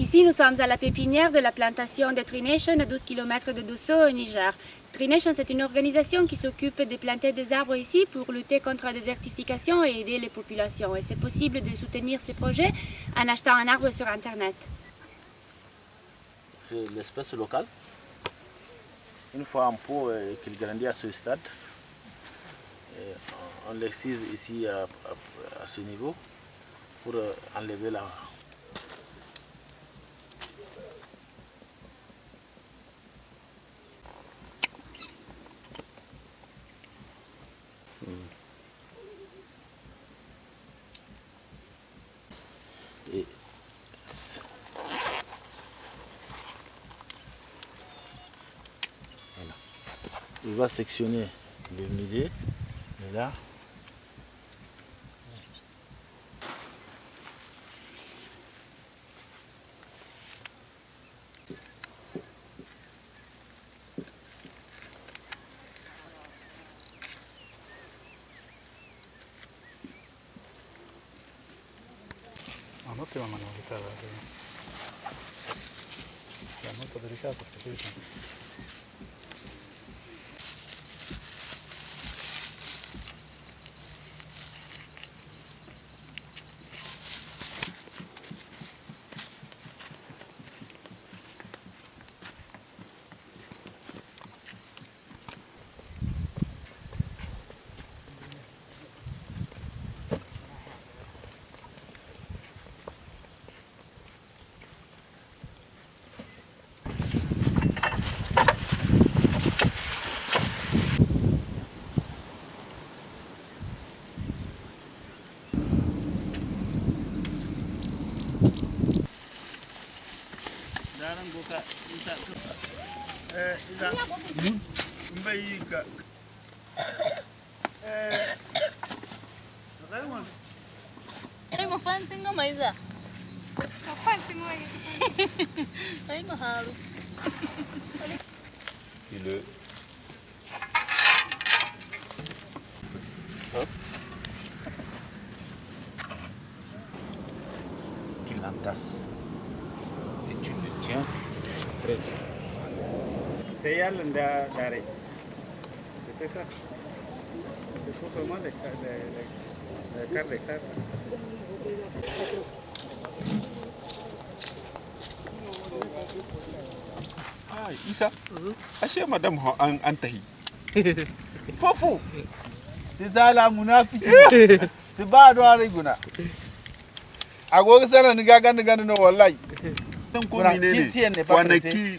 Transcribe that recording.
Ici, nous sommes à la pépinière de la plantation de Tree Nation à 12 km de Dosso au Niger. Tree Nation, c'est une organisation qui s'occupe de planter des arbres ici pour lutter contre la désertification et aider les populations. Et c'est possible de soutenir ce projet en achetant un arbre sur Internet. C'est l'espèce locale. Une fois en pot euh, qu'il grandit à ce stade, et on l'excise ici à, à- à ce niveau pour euh, enlever la, Voilà. Il va sectionner le milieu, là. 余ってままのギターだけど、ね、もっとデリカートしてくるかも。Sekarang buka isap tu. Eh, isap. Hmm? Baik, Kak. Eh, tak eh, mana? Mak. Ay, mo fan tengok Maiza. Kapan tengok lagi? Ay, mahal. Gila. Huh? Gilantas. Gilantas. zuciya sai yalin da dare Isa, ashe madam an an tahi. Fofo, si zala munafiki, si ba adwa riguna. Agogo sana ni gaga ni no wallahi. Menene? si- siyan ne fa Kwanaki pressé.